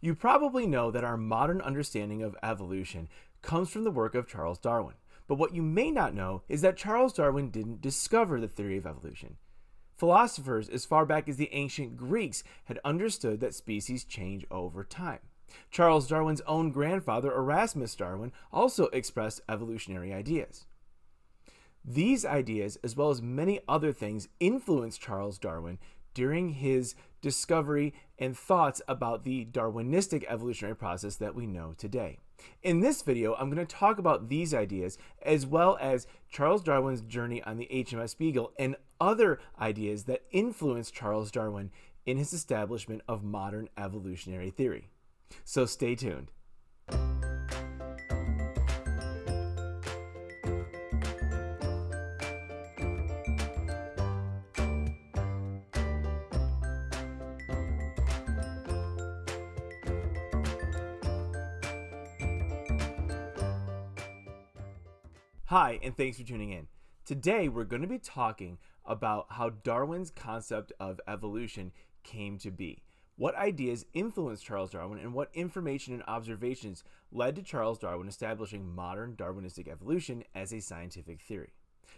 You probably know that our modern understanding of evolution comes from the work of Charles Darwin. But what you may not know is that Charles Darwin didn't discover the theory of evolution. Philosophers as far back as the ancient Greeks had understood that species change over time. Charles Darwin's own grandfather, Erasmus Darwin, also expressed evolutionary ideas. These ideas, as well as many other things, influenced Charles Darwin during his discovery and thoughts about the Darwinistic evolutionary process that we know today. In this video, I'm going to talk about these ideas as well as Charles Darwin's journey on the HMS Beagle and other ideas that influenced Charles Darwin in his establishment of modern evolutionary theory. So stay tuned. Hi, and thanks for tuning in. Today, we're going to be talking about how Darwin's concept of evolution came to be. What ideas influenced Charles Darwin and what information and observations led to Charles Darwin establishing modern Darwinistic evolution as a scientific theory.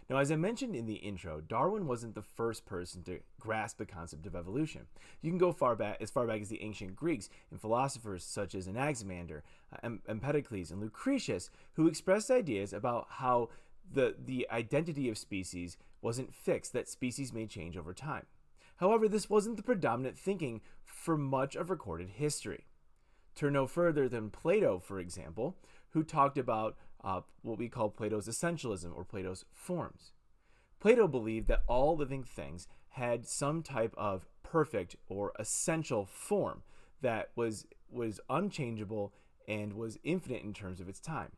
Now, as I mentioned in the intro, Darwin wasn't the first person to grasp the concept of evolution. You can go far back, as far back as the ancient Greeks and philosophers such as Anaximander, uh, Empedocles, and Lucretius, who expressed ideas about how the, the identity of species wasn't fixed, that species may change over time. However, this wasn't the predominant thinking for much of recorded history. Turn no further than Plato, for example, who talked about uh, what we call Plato's essentialism or Plato's forms. Plato believed that all living things had some type of perfect or essential form that was was unchangeable and was infinite in terms of its time.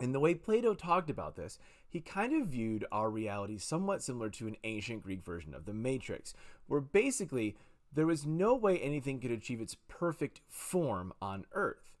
And the way Plato talked about this, he kind of viewed our reality somewhat similar to an ancient Greek version of the Matrix, where basically there was no way anything could achieve its perfect form on Earth.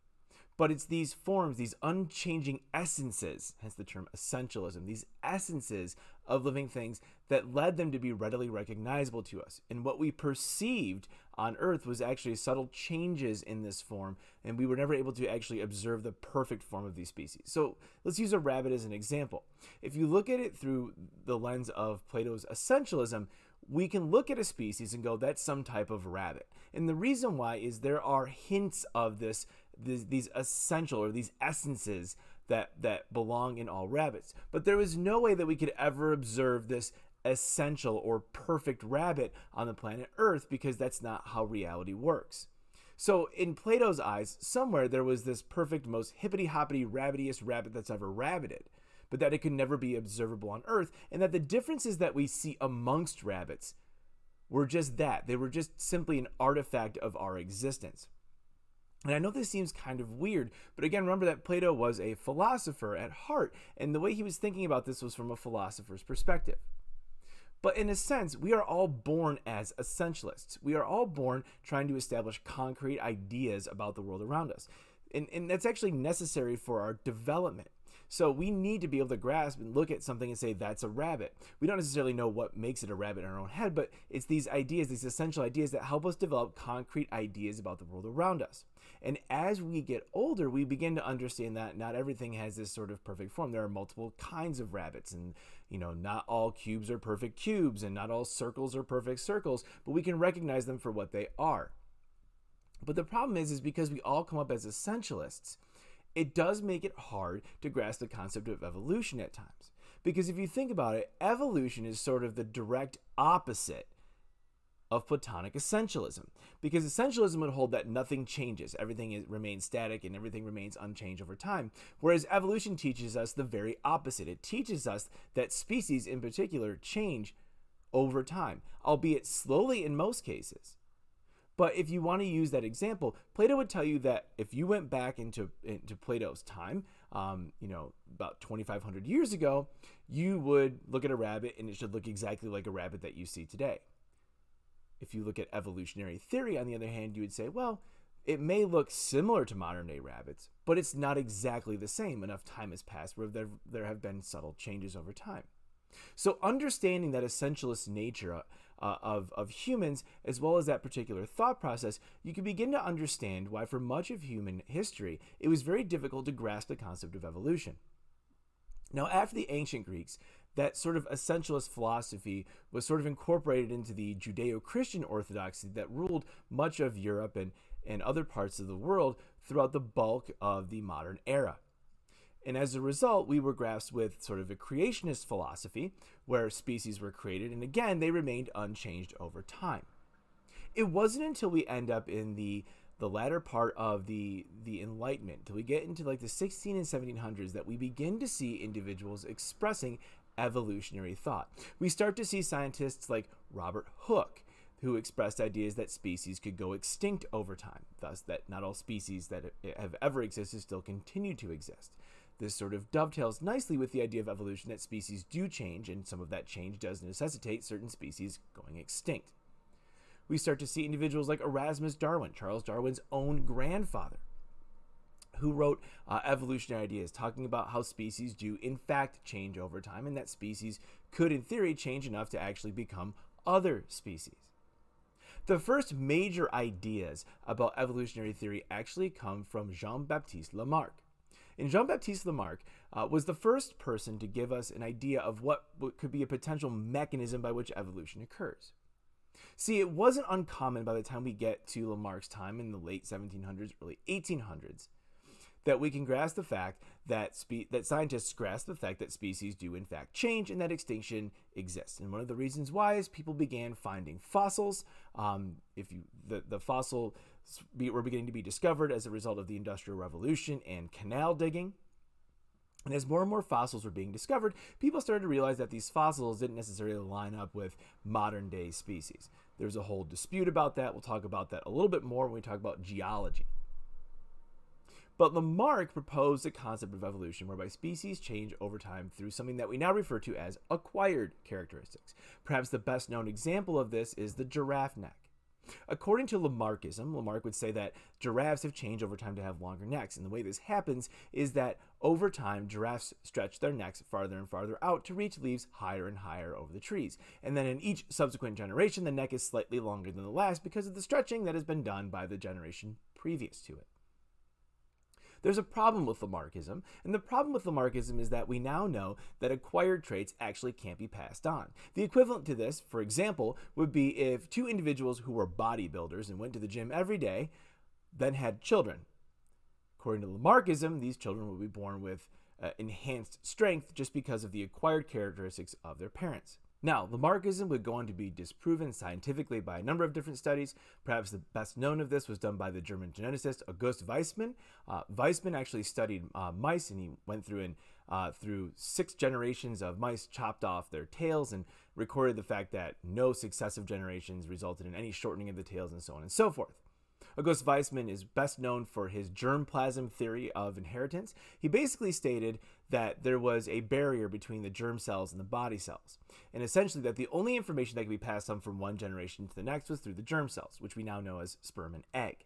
But it's these forms, these unchanging essences, hence the term essentialism, these essences of living things that led them to be readily recognizable to us. And what we perceived on Earth was actually subtle changes in this form, and we were never able to actually observe the perfect form of these species. So let's use a rabbit as an example. If you look at it through the lens of Plato's essentialism, we can look at a species and go, that's some type of rabbit. And the reason why is there are hints of this these, these essential or these essences that that belong in all rabbits. But there was no way that we could ever observe this essential or perfect rabbit on the planet Earth because that's not how reality works. So in Plato's eyes, somewhere there was this perfect, most hippity hoppity, rabbitiest rabbit that's ever rabbited, but that it could never be observable on Earth, and that the differences that we see amongst rabbits were just that. They were just simply an artifact of our existence. And I know this seems kind of weird, but again, remember that Plato was a philosopher at heart, and the way he was thinking about this was from a philosopher's perspective. But in a sense, we are all born as essentialists. We are all born trying to establish concrete ideas about the world around us. And, and that's actually necessary for our development. So we need to be able to grasp and look at something and say, that's a rabbit. We don't necessarily know what makes it a rabbit in our own head, but it's these ideas, these essential ideas that help us develop concrete ideas about the world around us. And as we get older, we begin to understand that not everything has this sort of perfect form. There are multiple kinds of rabbits, and you know, not all cubes are perfect cubes, and not all circles are perfect circles, but we can recognize them for what they are. But the problem is, is because we all come up as essentialists, it does make it hard to grasp the concept of evolution at times. Because if you think about it, evolution is sort of the direct opposite of Platonic essentialism. Because essentialism would hold that nothing changes, everything is, remains static, and everything remains unchanged over time. Whereas evolution teaches us the very opposite. It teaches us that species in particular change over time, albeit slowly in most cases. But if you want to use that example, Plato would tell you that if you went back into, into Plato's time, um, you know, about 2,500 years ago, you would look at a rabbit and it should look exactly like a rabbit that you see today. If you look at evolutionary theory, on the other hand, you would say, well, it may look similar to modern day rabbits, but it's not exactly the same. Enough time has passed where there, there have been subtle changes over time. So, understanding that essentialist nature uh, of, of humans, as well as that particular thought process, you can begin to understand why, for much of human history, it was very difficult to grasp the concept of evolution. Now, after the ancient Greeks, that sort of essentialist philosophy was sort of incorporated into the Judeo Christian orthodoxy that ruled much of Europe and, and other parts of the world throughout the bulk of the modern era. And as a result, we were grasped with sort of a creationist philosophy where species were created, and again, they remained unchanged over time. It wasn't until we end up in the the latter part of the the enlightenment till we get into like the 16 and 1700s that we begin to see individuals expressing evolutionary thought. We start to see scientists like robert hooke who expressed ideas that species could go extinct over time thus that not all species that have ever existed still continue to exist. This sort of dovetails nicely with the idea of evolution that species do change and some of that change does necessitate certain species going extinct. We start to see individuals like Erasmus Darwin, Charles Darwin's own grandfather, who wrote uh, evolutionary ideas talking about how species do in fact change over time and that species could in theory change enough to actually become other species. The first major ideas about evolutionary theory actually come from Jean-Baptiste Lamarck. And Jean-Baptiste Lamarck uh, was the first person to give us an idea of what could be a potential mechanism by which evolution occurs. See, it wasn't uncommon by the time we get to Lamarck's time in the late 1700s, early 1800s, that we can grasp the fact that spe- that scientists grasp the fact that species do in fact change and that extinction exists. And one of the reasons why is people began finding fossils. Um, if you the the fossil were beginning to be discovered as a result of the Industrial Revolution and canal digging. And as more and more fossils were being discovered, people started to realize that these fossils didn't necessarily line up with modern day species. There's a whole dispute about that. We'll talk about that a little bit more when we talk about geology. But Lamarck proposed a concept of evolution whereby species change over time through something that we now refer to as acquired characteristics. Perhaps the best known example of this is the giraffe neck. According to Lamarckism, Lamarck would say that giraffes have changed over time to have longer necks. And the way this happens is that over time, giraffes stretch their necks farther and farther out to reach leaves higher and higher over the trees. And then in each subsequent generation, the neck is slightly longer than the last because of the stretching that has been done by the generation previous to it. There's a problem with Lamarckism, and the problem with Lamarckism is that we now know that acquired traits actually can't be passed on. The equivalent to this, for example, would be if two individuals who were bodybuilders and went to the gym every day then had children. According to Lamarckism, these children would be born with uh, enhanced strength just because of the acquired characteristics of their parents. Now, Lamarckism would go on to be disproven scientifically by a number of different studies. Perhaps the best known of this was done by the German geneticist August Weismann. Uh, Weismann actually studied uh, mice and he went through and uh, through six generations of mice, chopped off their tails, and recorded the fact that no successive generations resulted in any shortening of the tails and so on and so forth. August Weismann is best known for his germplasm theory of inheritance. He basically stated that there was a barrier between the germ cells and the body cells, and essentially that the only information that could be passed on from one generation to the next was through the germ cells, which we now know as sperm and egg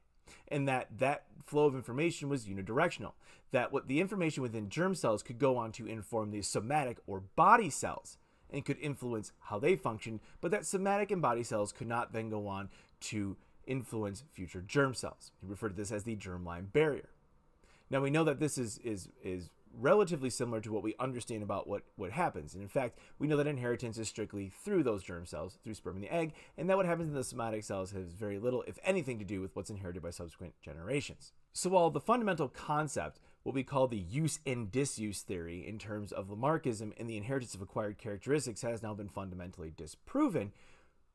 and that that flow of information was unidirectional that what the information within germ cells could go on to inform the somatic or body cells and could influence how they function but that somatic and body cells could not then go on to influence future germ cells. He referred to this as the germline barrier. Now we know that this is is is relatively similar to what we understand about what what happens. And in fact, we know that inheritance is strictly through those germ cells, through sperm and the egg, and that what happens in the somatic cells has very little, if anything, to do with what's inherited by subsequent generations. So while the fundamental concept, what we call the use and disuse theory in terms of Lamarckism and the inheritance of acquired characteristics has now been fundamentally disproven,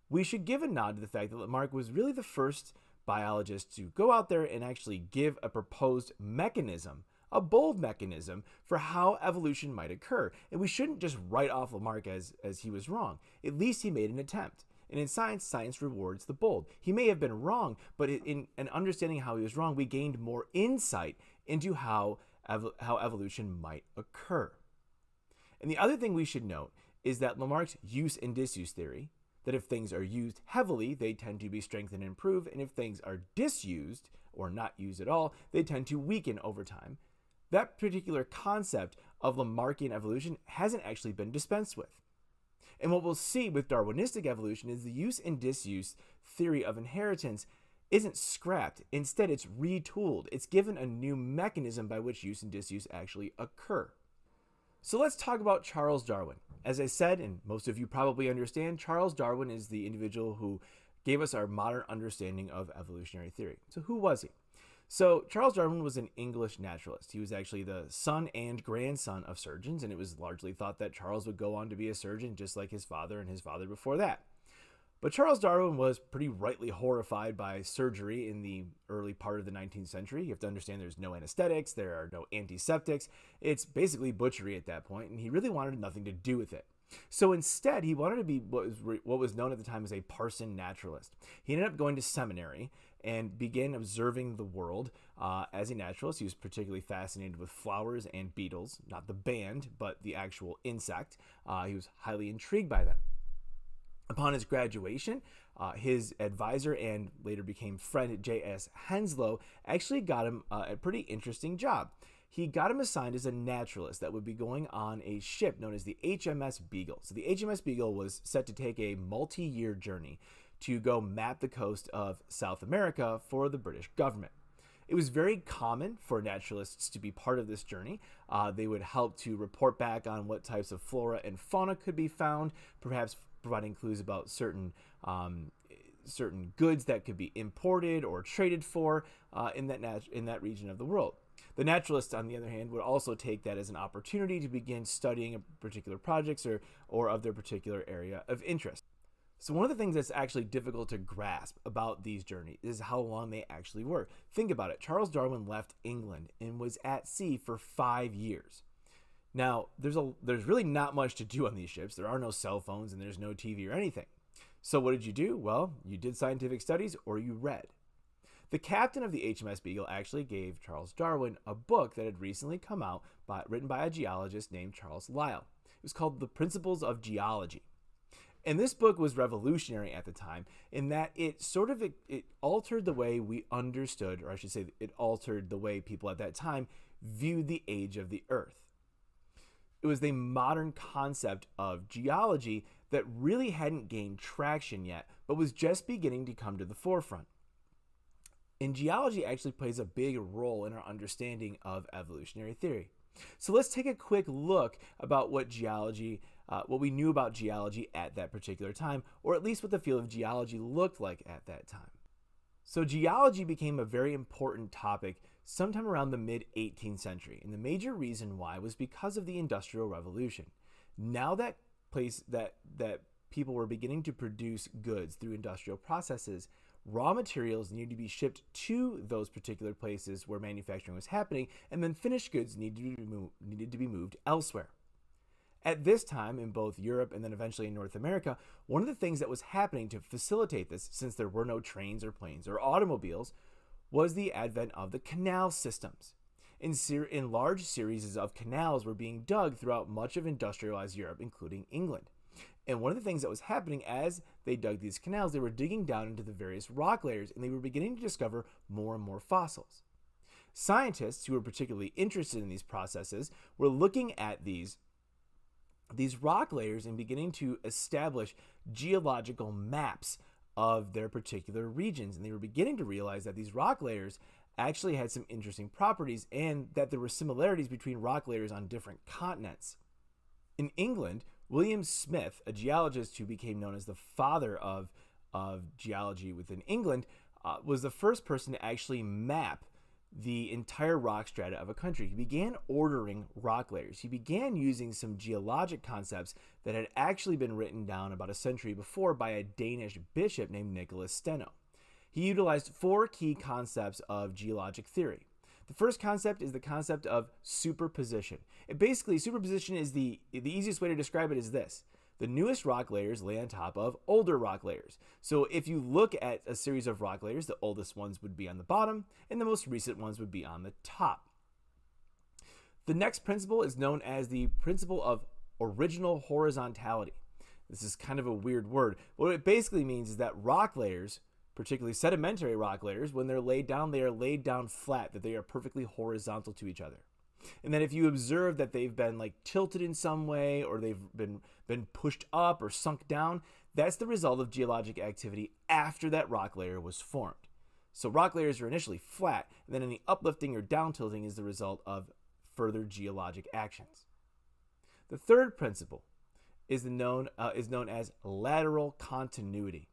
we should give a nod to the fact that Lamarck was really the first biologist to go out there and actually give a proposed mechanism, a bold mechanism for how evolution might occur. And we shouldn't just write off Lamarck as, as he was wrong. At least he made an attempt. And in science, science rewards the bold. He may have been wrong, but in, in understanding how he was wrong, we gained more insight into how, ev how evolution might occur. And the other thing we should note is that Lamarck's use and disuse theory, that if things are used heavily, they tend to be strengthened and improve, and if things are disused or not used at all, they tend to weaken over time. That particular concept of Lamarckian evolution hasn't actually been dispensed with. And what we'll see with Darwinistic evolution is the use and disuse theory of inheritance isn't scrapped. Instead, it's retooled. It's given a new mechanism by which use and disuse actually occur. So let's talk about Charles Darwin. As I said, and most of you probably understand, Charles Darwin is the individual who gave us our modern understanding of evolutionary theory. So who was he? So, Charles Darwin was an English naturalist. He was actually the son and grandson of surgeons, and it was largely thought that Charles would go on to be a surgeon just like his father and his father before that. But Charles Darwin was pretty rightly horrified by surgery in the early part of the 19th century. You have to understand there's no anesthetics, there are no antiseptics. It's basically butchery at that point, and he really wanted nothing to do with it. So instead, he wanted to be what was, what was known at the time as a parson naturalist. He ended up going to seminary and began observing the world uh, as a naturalist. He was particularly fascinated with flowers and beetles, not the band, but the actual insect. Uh, he was highly intrigued by them. Upon his graduation, uh, his advisor and later became friend J.S. Henslow actually got him uh, a pretty interesting job. He got him assigned as a naturalist that would be going on a ship known as the HMS Beagle. So the HMS Beagle was set to take a multi year journey to go map the coast of South America for the British government. It was very common for naturalists to be part of this journey. Uh, they would help to report back on what types of flora and fauna could be found, perhaps providing clues about certain um, certain goods that could be imported or traded for uh, in that nat- in that region of the world. The naturalist, on the other hand, would also take that as an opportunity to begin studying particular projects or, or of their particular area of interest. So one of the things that's actually difficult to grasp about these journeys is how long they actually were. Think about it. Charles Darwin left England and was at sea for 5 years. Now, there's a there's really not much to do on these ships. There are no cell phones and there's no TV or anything. So what did you do? Well, you did scientific studies or you read. The captain of the HMS Beagle actually gave Charles Darwin a book that had recently come out by, written by a geologist named Charles Lyell. It was called The Principles of Geology. And this book was revolutionary at the time in that it sort of it, it, altered the way we understood, or I should say, it altered the way people at that time viewed the age of the Earth. It was the modern concept of geology that really hadn't gained traction yet, but was just beginning to come to the forefront. And geology actually plays a big role in our understanding of evolutionary theory. So let's take a quick look about what geology uh, what we knew about geology at that particular time, or at least what the field of geology looked like at that time. So, geology became a very important topic sometime around the mid 18th century, and the major reason why was because of the Industrial Revolution. Now that place that that people were beginning to produce goods through industrial processes, raw materials needed to be shipped to those particular places where manufacturing was happening, and then finished goods needed to be needed to be moved elsewhere. At this time, in both Europe and then eventually in North America, one of the things that was happening to facilitate this, since there were no trains or planes or automobiles, was the advent of the canal systems. In, ser- in large series of canals were being dug throughout much of industrialized Europe, including England. And one of the things that was happening as they dug these canals, they were digging down into the various rock layers and they were beginning to discover more and more fossils. Scientists who were particularly interested in these processes were looking at these these rock layers and beginning to establish geological maps of their particular regions. And they were beginning to realize that these rock layers actually had some interesting properties and that there were similarities between rock layers on different continents. In England, William Smith, a geologist who became known as the father of, of geology within England, uh, was the first person to actually map the entire rock strata of a country. He began ordering rock layers. He began using some geologic concepts that had actually been written down about a century before by a Danish bishop named Nicholas Steno. He utilized four key concepts of geologic theory. The first concept is the concept of superposition. It basically, superposition is the, the easiest way to describe it is this the newest rock layers lay on top of older rock layers. So if you look at a series of rock layers, the oldest ones would be on the bottom and the most recent ones would be on the top. The next principle is known as the principle of original horizontality. This is kind of a weird word. What it basically means is that rock layers, particularly sedimentary rock layers, when they're laid down, they are laid down flat, that they are perfectly horizontal to each other. And then if you observe that they've been like tilted in some way or they've been been pushed up or sunk down, that's the result of geologic activity after that rock layer was formed. So rock layers are initially flat, and then any uplifting or down tilting is the result of further geologic actions. The third principle is known uh, is known as lateral continuity.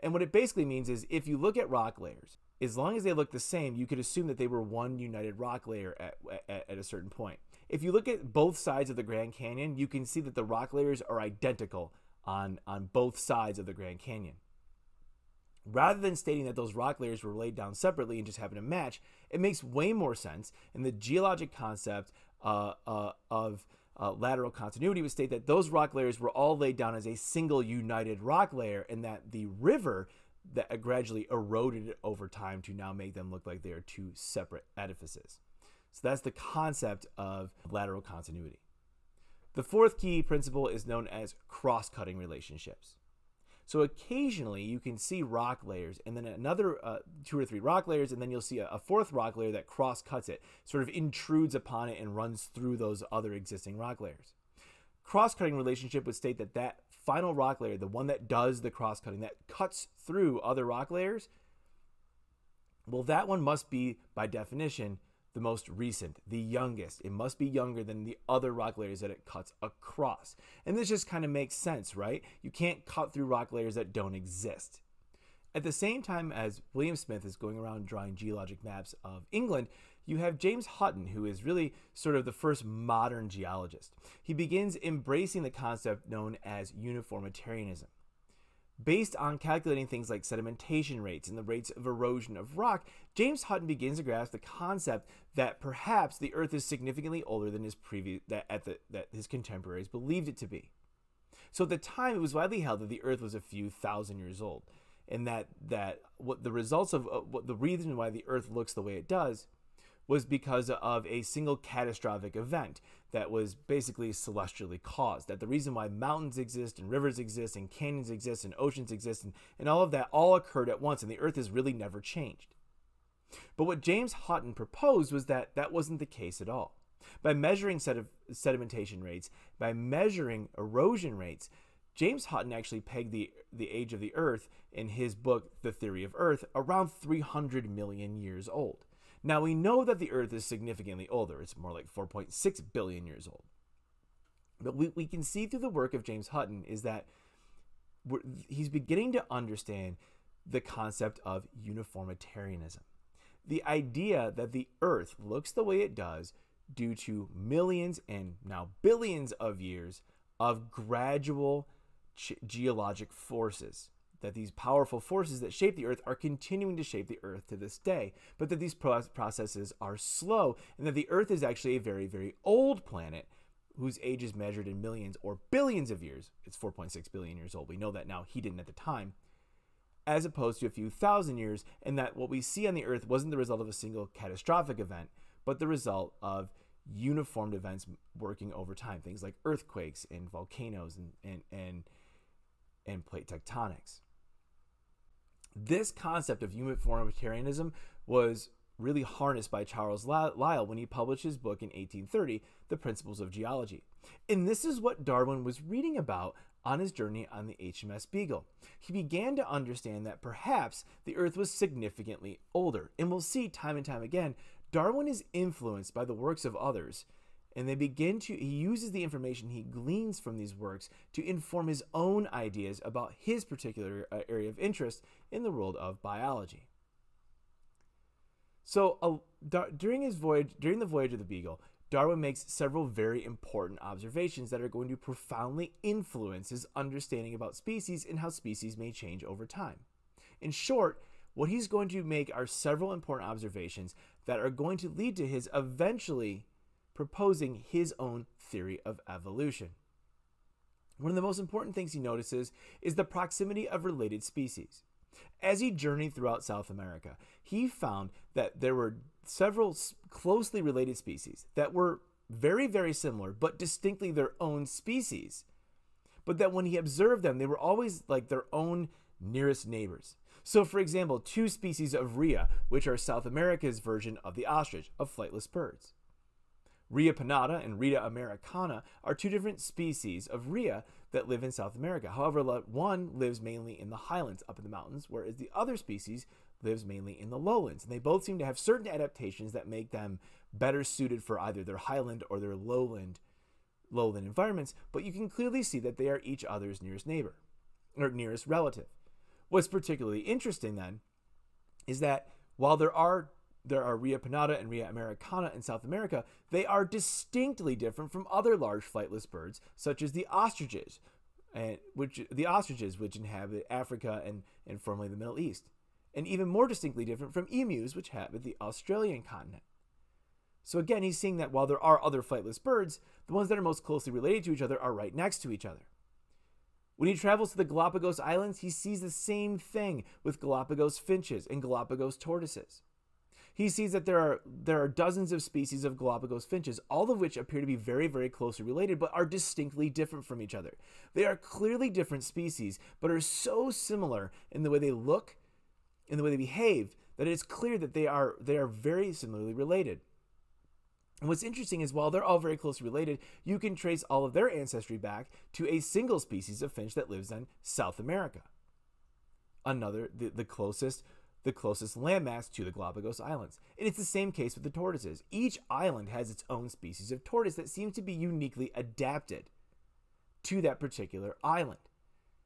And what it basically means is if you look at rock layers, as long as they look the same, you could assume that they were one united rock layer at, at, at, a certain point. If you look at both sides of the Grand Canyon, you can see that the rock layers are identical on, on both sides of the Grand Canyon. Rather than stating that those rock layers were laid down separately and just happen to match, it makes way more sense. And the geologic concept uh, uh, of uh, lateral continuity would state that those rock layers were all laid down as a single united rock layer, and that the river that gradually eroded it over time to now make them look like they are two separate edifices. So that's the concept of lateral continuity. The fourth key principle is known as cross cutting relationships. So occasionally you can see rock layers and then another uh, two or three rock layers, and then you'll see a, a fourth rock layer that cross cuts it, sort of intrudes upon it and runs through those other existing rock layers. Cross cutting relationship would state that that final rock layer, the one that does the cross cutting, that cuts through other rock layers, well, that one must be, by definition, the most recent, the youngest. It must be younger than the other rock layers that it cuts across. And this just kind of makes sense, right? You can't cut through rock layers that don't exist. At the same time as William Smith is going around drawing geologic maps of England, you have James Hutton, who is really sort of the first modern geologist. He begins embracing the concept known as uniformitarianism. Based on calculating things like sedimentation rates and the rates of erosion of rock, James Hutton begins to grasp the concept that perhaps the Earth is significantly older than his previous that at the that his contemporaries believed it to be. So at the time, it was widely held that the Earth was a few thousand years old, and that that what the results of uh, what the reason why the Earth looks the way it does was because of a single catastrophic event that was basically celestially caused. That the reason why mountains exist and rivers exist and canyons exist and oceans exist and, and all of that all occurred at once and the earth has really never changed. But what James Hutton proposed was that that wasn't the case at all. By measuring sed- sedimentation rates, by measuring erosion rates, James Hutton actually pegged the, the age of the Earth in his book, The Theory of Earth, around 300 million years old. Now we know that the Earth is significantly older. It's more like 4.6 billion years old. But we, we can see through the work of James Hutton is that he's beginning to understand the concept of uniformitarianism. The idea that the Earth looks the way it does due to millions and now billions of years of gradual geologic forces that these powerful forces that shape the earth are continuing to shape the earth to this day, but that these processes are slow and that the earth is actually a very, very old planet whose age is measured in millions or billions of years. It's 4.6 billion years old. We know that now. He didn't at the time. As opposed to a few thousand years, and that what we see on the earth wasn't the result of a single catastrophic event, but the result of uniformed events working over time. Things like earthquakes and volcanoes and, and, and, and plate tectonics. This concept of uniformitarianism was really harnessed by Charles Lyell when he published his book in 1830, The Principles of Geology. And this is what Darwin was reading about on his journey on the HMS Beagle. He began to understand that perhaps the Earth was significantly older. And we'll see time and time again, Darwin is influenced by the works of others and they begin to he uses the information he gleans from these works to inform his own ideas about his particular uh, area of interest in the world of biology. So uh, during his voyage during the voyage of the beagle darwin makes several very important observations that are going to profoundly influence his understanding about species and how species may change over time. In short what he's going to make are several important observations that are going to lead to his eventually proposing his own theory of evolution. One of the most important things he notices is the proximity of related species. As he journeyed throughout South America, he found that there were several closely related species that were very, very similar, but distinctly their own species. But that when he observed them, they were always like their own nearest neighbors. So, for example, two species of rhea, which are South America's version of the ostrich, of flightless birds. Rhea pennata and Rhea americana are two different species of rhea that live in South America. However, one lives mainly in the highlands up in the mountains, whereas the other species lives mainly in the lowlands. And they both seem to have certain adaptations that make them better suited for either their highland or their lowland lowland environments, but you can clearly see that they are each other's nearest neighbor or nearest relative. What's particularly interesting then is that while there are there are Rhea pennata and Rhea americana in South America, they are distinctly different from other large flightless birds, such as the ostriches, and which the ostriches which inhabit Africa and, and formerly the Middle East, and even more distinctly different from emus, which inhabit the Australian continent. So again, he's seeing that while there are other flightless birds, the ones that are most closely related to each other are right next to each other. When he travels to the Galapagos Islands, he sees the same thing with Galapagos finches and Galapagos tortoises. He sees that there are there are dozens of species of Galapagos finches, all of which appear to be very very closely related but are distinctly different from each other. They are clearly different species, but are so similar in the way they look, in the way they behave, that it's clear that they are they are very similarly related. And what's interesting is while they're all very closely related, you can trace all of their ancestry back to a single species of finch that lives in South America. Another, the, the closest, the closest landmass to the Galapagos Islands. And it's the same case with the tortoises. Each island has its own species of tortoise that seems to be uniquely adapted to that particular island,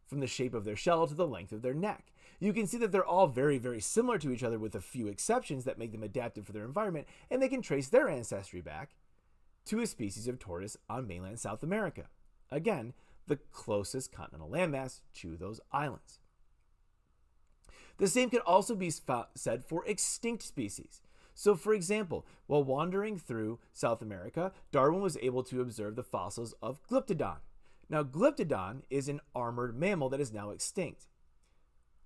from the shape of their shell to the length of their neck you can see that they're all very, very similar to each other with a few exceptions that make them adapted for their environment, and they can trace their ancestry back to a species of tortoise on mainland South America. Again, the closest continental landmass to those islands. The same could also be said for extinct species. So, for example, while wandering through South America, Darwin was able to observe the fossils of Glyptodon. Now, Glyptodon is an armored mammal that is now extinct.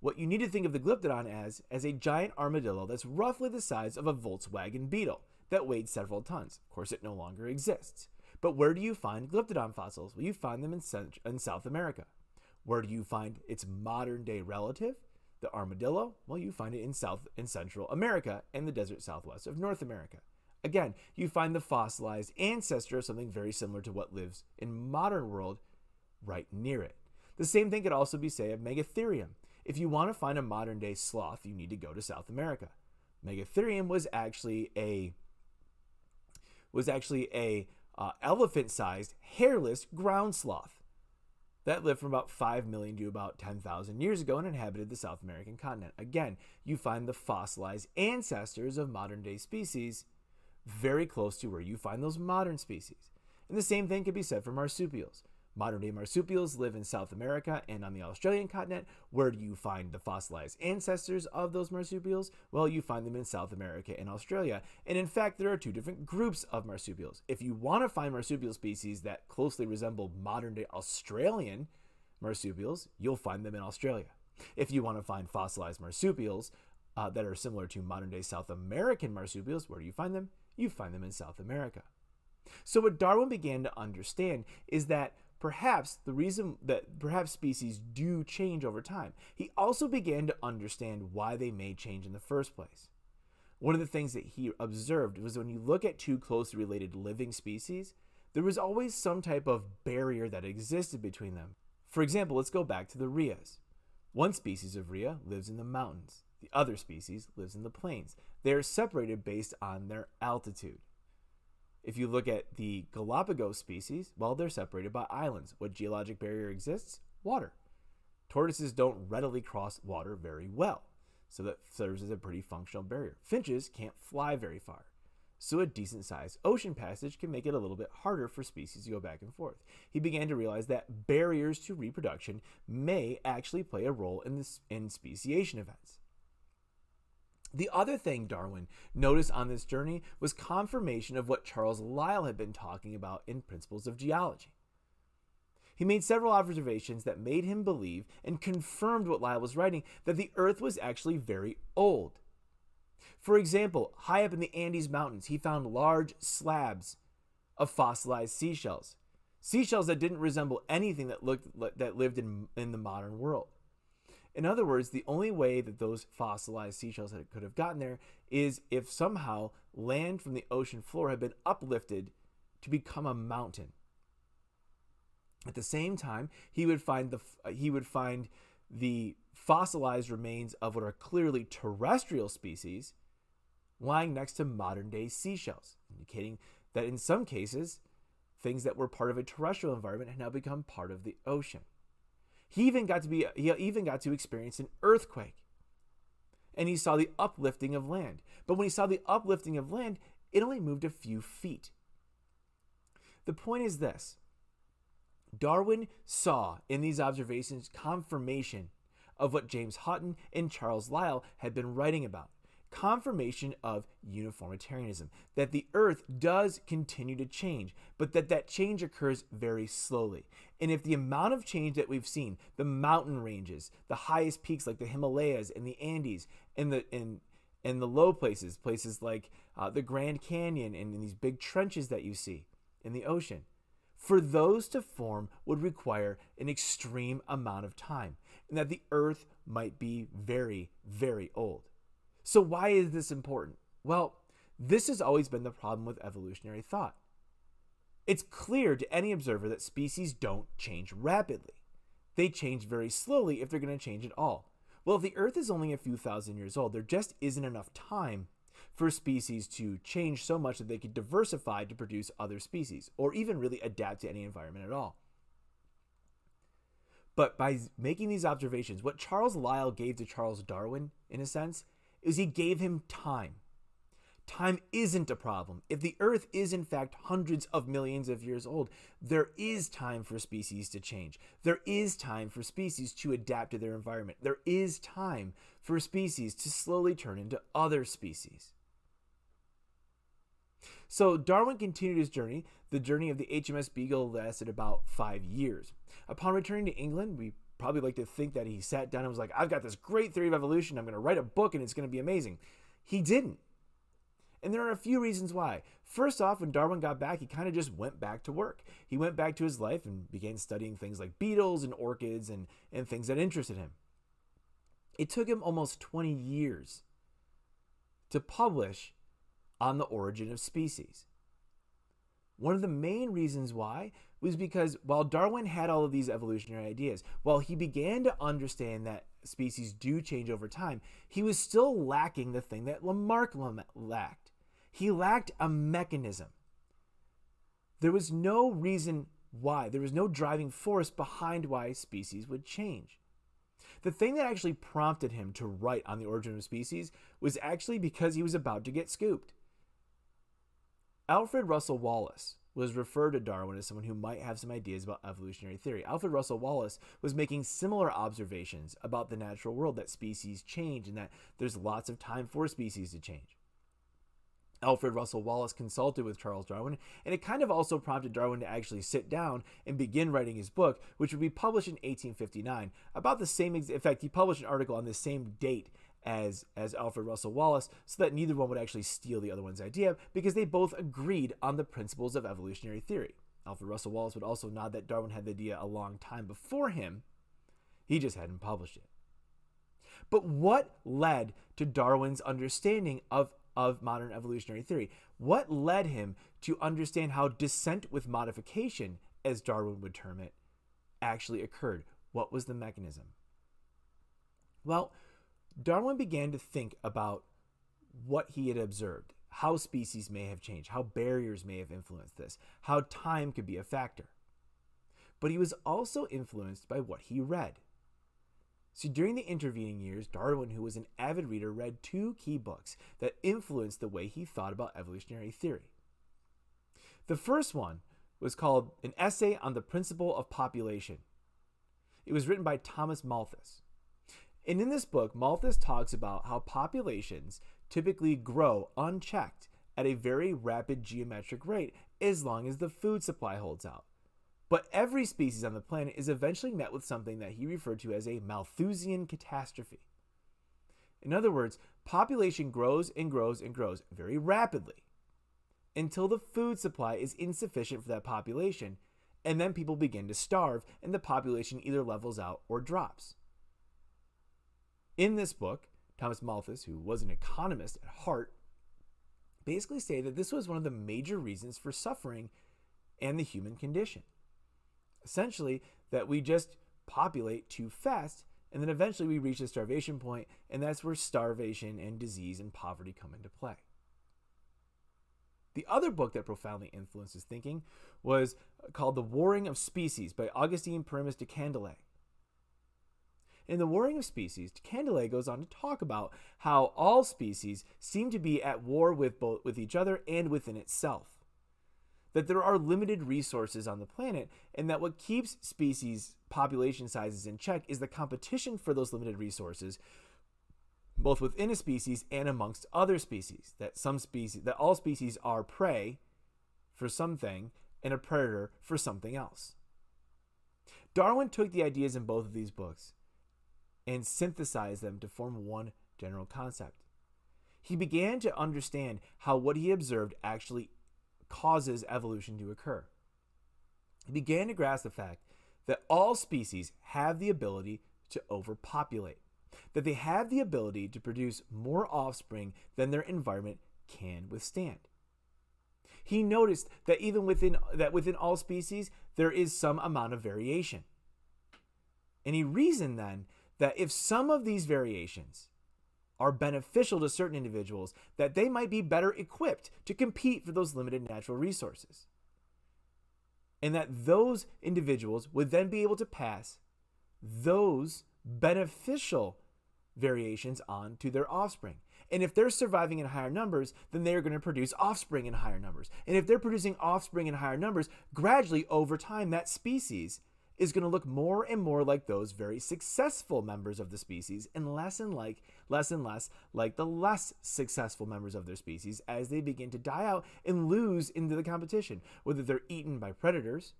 What you need to think of the Glyptodon as, as a giant armadillo that's roughly the size of a Volkswagen Beetle that weighed several tons. Of course, it no longer exists. But where do you find Glyptodon fossils? Well, you find them in, in South America. Where do you find its modern day relative, the armadillo? Well, you find it in South and Central America and the desert southwest of North America. Again, you find the fossilized ancestor of something very similar to what lives in modern world right near it. The same thing could also be said of Megatherium. If you want to find a modern day sloth, you need to go to South America. Megatherium was actually a was actually a uh, elephant-sized hairless ground sloth that lived from about 5 million to about 10,000 years ago and inhabited the South American continent. Again, you find the fossilized ancestors of modern day species very close to where you find those modern species. And the same thing can be said for marsupials. Modern day marsupials live in South America and on the Australian continent. Where do you find the fossilized ancestors of those marsupials? Well, you find them in South America and Australia. And in fact, there are two different groups of marsupials. If you want to find marsupial species that closely resemble modern day Australian marsupials, you'll find them in Australia. If you want to find fossilized marsupials uh, that are similar to modern day South American marsupials, where do you find them? You find them in South America. So, what Darwin began to understand is that perhaps the reason that perhaps species do change over time. He also began to understand why they may change in the first place. One of the things that he observed was when you look at two closely related living species, there was always some type of barrier that existed between them. For example, let's go back to the rheas. One species of rhea lives in the mountains. The other species lives in the plains. They are separated based on their altitude. If you look at the Galapagos species, well, they're separated by islands. What geologic barrier exists? Water. Tortoises don't readily cross water very well, so that serves as a pretty functional barrier. Finches can't fly very far, so a decent sized ocean passage can make it a little bit harder for species to go back and forth. He began to realize that barriers to reproduction may actually play a role in, this, in speciation events. The other thing Darwin noticed on this journey was confirmation of what Charles Lyell had been talking about in Principles of Geology. He made several observations that made him believe and confirmed what Lyell was writing that the Earth was actually very old. For example, high up in the Andes Mountains, he found large slabs of fossilized seashells, seashells that didn't resemble anything that looked that lived in, in the modern world. In other words, the only way that those fossilized seashells could have gotten there is if somehow land from the ocean floor had been uplifted to become a mountain. At the same time, he would find the he would find the fossilized remains of what are clearly terrestrial species lying next to modern day seashells, indicating that in some cases, things that were part of a terrestrial environment had now become part of the ocean. He even got to be he even got to experience an earthquake. And he saw the uplifting of land. But when he saw the uplifting of land, it only moved a few feet. The point is this Darwin saw in these observations confirmation of what James Hutton and Charles Lyell had been writing about confirmation of uniformitarianism that the earth does continue to change but that that change occurs very slowly and if the amount of change that we've seen the mountain ranges the highest peaks like the himalayas and the andes and the and and the low places places like uh, the grand canyon and, and these big trenches that you see in the ocean for those to form would require an extreme amount of time, and that the Earth might be very, very old. So, why is this important? Well, this has always been the problem with evolutionary thought. It's clear to any observer that species don't change rapidly. They change very slowly if they're going to change at all. Well, if the Earth is only a few thousand years old, there just isn't enough time for species to change so much that they could diversify to produce other species or even really adapt to any environment at all. But by making these observations, what Charles Lyell gave to Charles Darwin, in a sense, is he gave him time. Time isn't a problem. If the Earth is in fact hundreds of millions of years old, there is time for species to change. There is time for species to adapt to their environment. There is time for species to slowly turn into other species. So Darwin continued his journey. The journey of the HMS Beagle lasted about five years. Upon returning to England, we probably like to think that he sat down and was like, I've got this great theory of evolution. I'm going to write a book and it's going to be amazing. He didn't. And there are a few reasons why. First off, when Darwin got back, he kind of just went back to work. He went back to his life and began studying things like beetles and orchids and, and things that interested him. It took him almost 20 years to publish on the origin of species. One of the main reasons why was because while Darwin had all of these evolutionary ideas, while he began to understand that species do change over time, he was still lacking the thing that Lamarck lacked. He lacked a mechanism. There was no reason why, there was no driving force behind why species would change. The thing that actually prompted him to write on the origin of species was actually because he was about to get scooped. Alfred Russel Wallace was referred to Darwin as someone who might have some ideas about evolutionary theory. Alfred Russel Wallace was making similar observations about the natural world that species change and that there's lots of time for species to change. Alfred Russel Wallace consulted with Charles Darwin, and it kind of also prompted Darwin to actually sit down and begin writing his book, which would be published in 1859. About the same, in fact, he published an article on the same date as as Alfred Russel Wallace so that neither one would actually steal the other one's idea because they both agreed on the principles of evolutionary theory. Alfred Russel Wallace would also nod that Darwin had the idea a long time before him. He just hadn't published it. But what led to Darwin's understanding of, of modern evolutionary theory? What led him to understand how descent with modification, as Darwin would term it, actually occurred? What was the mechanism? Well, Darwin began to think about what he had observed, how species may have changed, how barriers may have influenced this, how time could be a factor. But he was also influenced by what he read. See, during the intervening years, Darwin, who was an avid reader, read two key books that influenced the way he thought about evolutionary theory. The first one was called An Essay on the Principle of Population. It was written by Thomas Malthus. And in this book, Malthus talks about how populations typically grow unchecked at a very rapid geometric rate as long as the food supply holds out. But every species on the planet is eventually met with something that he referred to as a Malthusian catastrophe. In other words, population grows and grows and grows very rapidly until the food supply is insufficient for that population, and then people begin to starve and the population either levels out or drops. In this book, Thomas Malthus, who was an economist at heart, basically stated that this was one of the major reasons for suffering and the human condition. Essentially, that we just populate too fast, and then eventually we reach a starvation point, and that's where starvation and disease and poverty come into play. The other book that profoundly influenced his thinking was called The Warring of Species by Augustine Pyramus de Candolle. In The Warring of Species, de Candolle goes on to talk about how all species seem to be at war with both with each other and within itself. That there are limited resources on the planet, and that what keeps species population sizes in check is the competition for those limited resources, both within a species and amongst other species. That some species that all species are prey for something and a predator for something else. Darwin took the ideas in both of these books and synthesized them to form one general concept. He began to understand how what he observed actually causes evolution to occur. He began to grasp the fact that all species have the ability to overpopulate, that they have the ability to produce more offspring than their environment can withstand. He noticed that even within that within all species there is some amount of variation. And he reasoned then that if some of these variations are beneficial to certain individuals, that they might be better equipped to compete for those limited natural resources. And that those individuals would then be able to pass those beneficial variations on to their offspring. And if they're surviving in higher numbers, then they are going to produce offspring in higher numbers. And if they're producing offspring in higher numbers, gradually over time, that species is going to look more and more like those very successful members of the species and less and like less and less like the less successful members of their species as they begin to die out and lose into the competition whether they're eaten by predators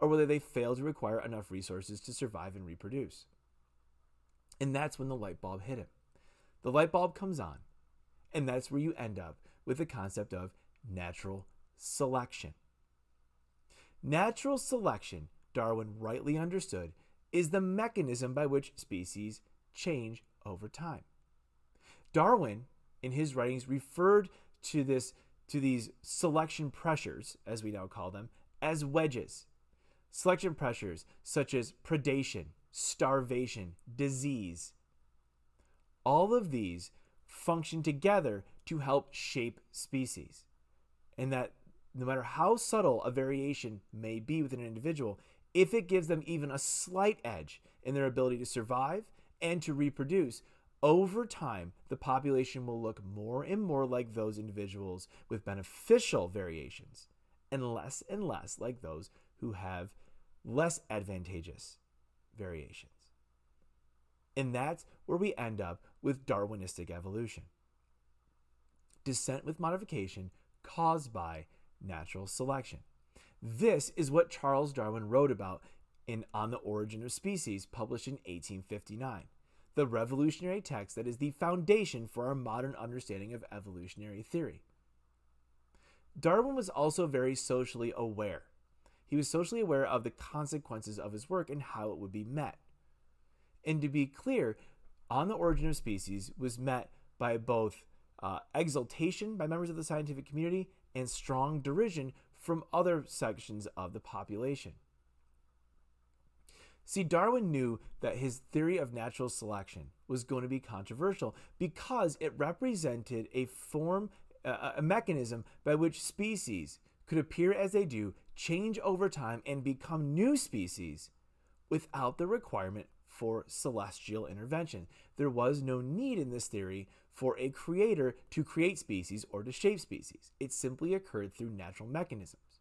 or whether they fail to require enough resources to survive and reproduce. And that's when the light bulb hit him. The light bulb comes on and that's where you end up with the concept of natural selection. Natural selection Darwin rightly understood, is the mechanism by which species change over time. Darwin, in his writings, referred to this to these selection pressures, as we now call them, as wedges. Selection pressures such as predation, starvation, disease. All of these function together to help shape species. And that no matter how subtle a variation may be within an individual, if it gives them even a slight edge in their ability to survive and to reproduce, over time, the population will look more and more like those individuals with beneficial variations and less and less like those who have less advantageous variations. And that's where we end up with Darwinistic evolution descent with modification caused by natural selection. This is what Charles Darwin wrote about in On the Origin of Species, published in 1859, the revolutionary text that is the foundation for our modern understanding of evolutionary theory. Darwin was also very socially aware. He was socially aware of the consequences of his work and how it would be met. And to be clear, On the Origin of Species was met by both uh, exultation by members of the scientific community and strong derision from other sections of the population. See, Darwin knew that his theory of natural selection was going to be controversial because it represented a form, a mechanism by which species could appear as they do, change over time, and become new species without the requirement for celestial intervention. There was no need in this theory for a creator to create species or to shape species. It simply occurred through natural mechanisms.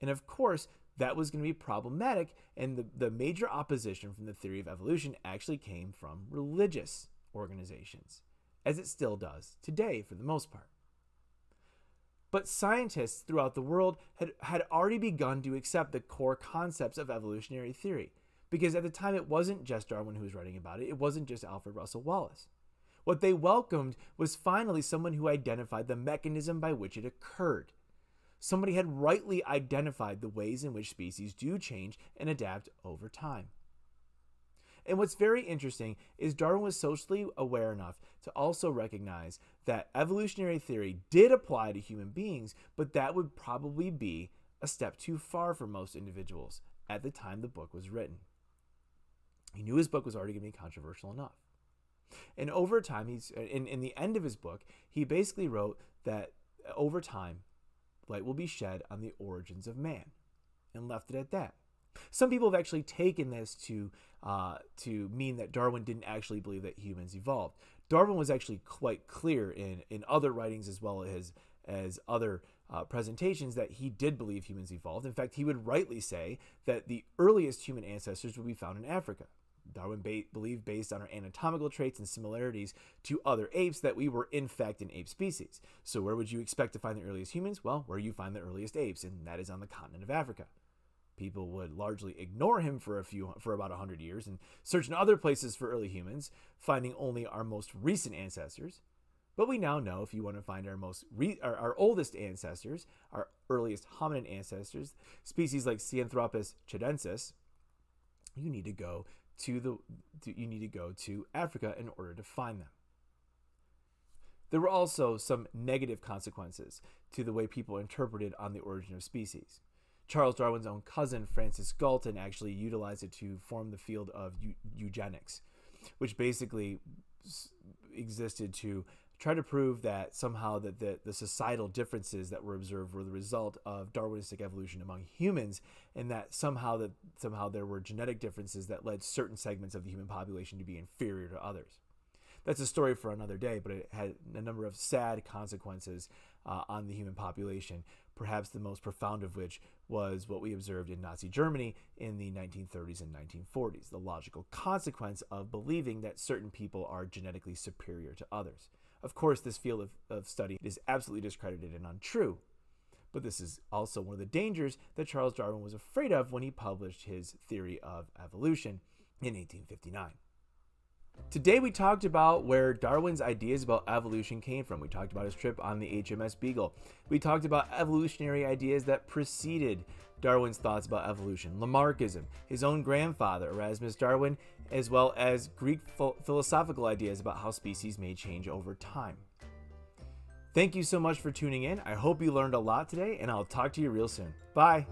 And of course, that was going to be problematic, and the, the major opposition from the theory of evolution actually came from religious organizations, as it still does today for the most part. But scientists throughout the world had, had already begun to accept the core concepts of evolutionary theory because at the time it wasn't just Darwin who was writing about it, it wasn't just Alfred Russel Wallace. What they welcomed was finally someone who identified the mechanism by which it occurred. Somebody had rightly identified the ways in which species do change and adapt over time. And what's very interesting is Darwin was socially aware enough to also recognize that evolutionary theory did apply to human beings, but that would probably be a step too far for most individuals at the time the book was written. He knew his book was already going to be controversial enough. And over time, he's in, in the end of his book, he basically wrote that over time, light will be shed on the origins of man and left it at that. Some people have actually taken this to uh, to mean that Darwin didn't actually believe that humans evolved. Darwin was actually quite clear in in other writings as well as as other uh, presentations that he did believe humans evolved. In fact, he would rightly say that the earliest human ancestors would be found in Africa. Darwin ba- believed, based on our anatomical traits and similarities to other apes, that we were in fact an ape species. So, where would you expect to find the earliest humans? Well, where you find the earliest apes, and that is on the continent of Africa. People would largely ignore him for a few for about 100 years and search in other places for early humans, finding only our most recent ancestors. But we now know if you want to find our most our, our oldest ancestors, our earliest hominid ancestors, species like Sahelanthropus tchadensis, you need to go to the to, you need to go to Africa in order to find them. There were also some negative consequences to the way people interpreted on the origin of species. Charles Darwin's own cousin, Francis Galton, actually utilized it to form the field of eugenics, which basically existed to try to prove that somehow that the, the societal differences that were observed were the result of darwinistic evolution among humans and that somehow that somehow there were genetic differences that led certain segments of the human population to be inferior to others that's a story for another day but it had a number of sad consequences uh, on the human population perhaps the most profound of which was what we observed in Nazi Germany in the 1930s and 1940s, the logical consequence of believing that certain people are genetically superior to others. Of course, this field of, of study is absolutely discredited and untrue. But this is also one of the dangers that Charles Darwin was afraid of when he published his theory of evolution in 1859. Today we talked about where Darwin's ideas about evolution came from. We talked about his trip on the HMS Beagle. We talked about evolutionary ideas that preceded Darwin's thoughts about evolution, Lamarckism, his own grandfather, Erasmus Darwin, as well as Greek philosophical ideas about how species may change over time. Thank you so much for tuning in. I hope you learned a lot today, and I'll talk to you real soon. Bye.